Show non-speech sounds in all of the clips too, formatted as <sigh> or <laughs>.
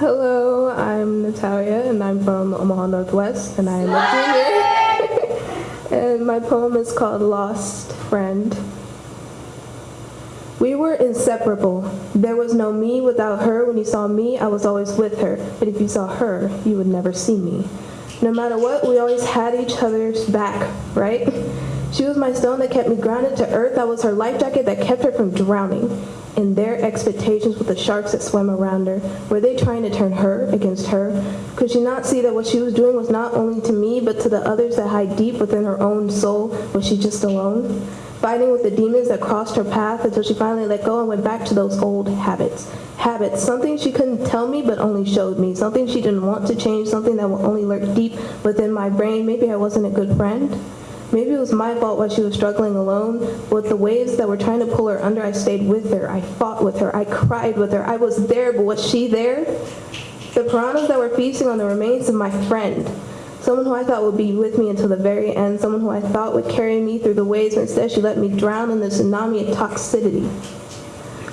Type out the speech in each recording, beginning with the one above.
Hello, I'm Natalia, and I'm from Omaha Northwest, and I am a <laughs> junior. and my poem is called Lost Friend. We were inseparable. There was no me without her. When you saw me, I was always with her. But if you saw her, you would never see me. No matter what, we always had each other's back, right? She was my stone that kept me grounded to earth. I was her life jacket that kept her from drowning. In their expectations with the sharks that swam around her, were they trying to turn her against her? Could she not see that what she was doing was not only to me, but to the others that hide deep within her own soul? Was she just alone? Fighting with the demons that crossed her path until she finally let go and went back to those old habits. Habits, something she couldn't tell me but only showed me, something she didn't want to change, something that will only lurk deep within my brain. Maybe I wasn't a good friend. Maybe it was my fault while she was struggling alone. With the waves that were trying to pull her under, I stayed with her. I fought with her. I cried with her. I was there, but was she there? The piranhas that were feasting on the remains of my friend. Someone who I thought would be with me until the very end. Someone who I thought would carry me through the waves, instead she let me drown in the tsunami of toxicity.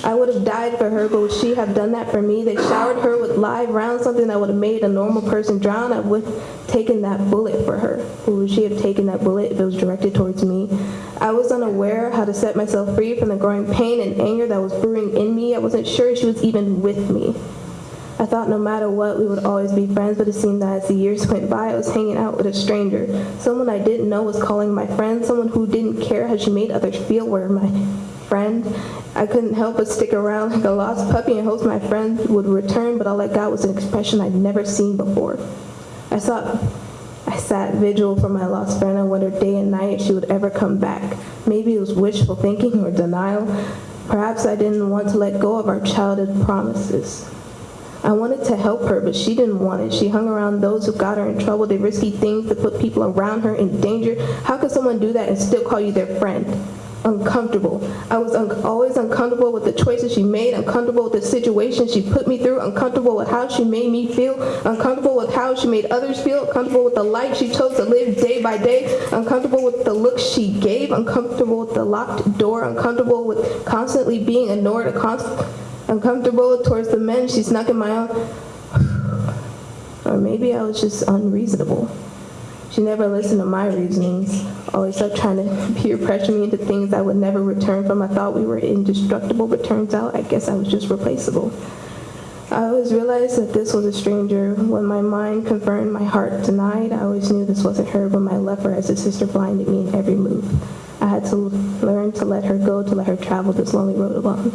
I would have died for her, but would she have done that for me? They showered her with live rounds, something that would have made a normal person drown. I would have taken that bullet for her. Would she have taken that bullet if it was directed towards me? I was unaware how to set myself free from the growing pain and anger that was brewing in me. I wasn't sure she was even with me. I thought no matter what, we would always be friends, but it seemed that as the years went by, I was hanging out with a stranger. Someone I didn't know was calling my friend, someone who didn't care how she made others feel were my friend. I couldn't help but stick around like a lost puppy and hope my friend would return, but all I got was an expression I'd never seen before. I thought I sat vigil for my lost friend. I wondered day and night if she would ever come back. Maybe it was wishful thinking or denial. Perhaps I didn't want to let go of our childhood promises. I wanted to help her, but she didn't want it. She hung around those who got her in trouble, did risky things to put people around her in danger. How could someone do that and still call you their friend? Uncomfortable. I was un always uncomfortable with the choices she made, uncomfortable with the situation she put me through, uncomfortable with how she made me feel, uncomfortable with how she made others feel, uncomfortable with the life she chose to live day by day, uncomfortable with the looks she gave, uncomfortable with the locked door, uncomfortable with constantly being ignored, uncomfortable towards the men she snuck in my own. <sighs> Or maybe I was just unreasonable. She never listened to my reasonings, always kept trying to peer pressure me into things I would never return from. I thought we were indestructible, but turns out I guess I was just replaceable. I always realized that this was a stranger. When my mind confirmed my heart denied, I always knew this wasn't her, but my love for as a sister blinded me in every move. I had to learn to let her go, to let her travel this lonely road alone.